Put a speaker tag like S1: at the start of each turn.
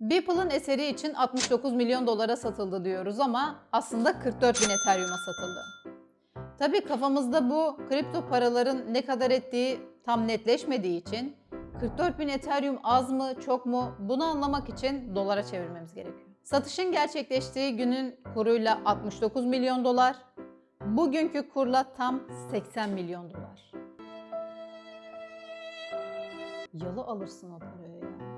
S1: Beeple'ın eseri için 69 milyon dolara satıldı diyoruz ama aslında 44 bin Ethereum'a satıldı. Tabii kafamızda bu kripto paraların ne kadar ettiği tam netleşmediği için 44 bin Ethereum az mı çok mu bunu anlamak için dolara çevirmemiz gerekiyor. Satışın gerçekleştiği günün kuruyla 69 milyon dolar, bugünkü kurla tam 80 milyon dolar. Yalı alırsın o parayı. ya.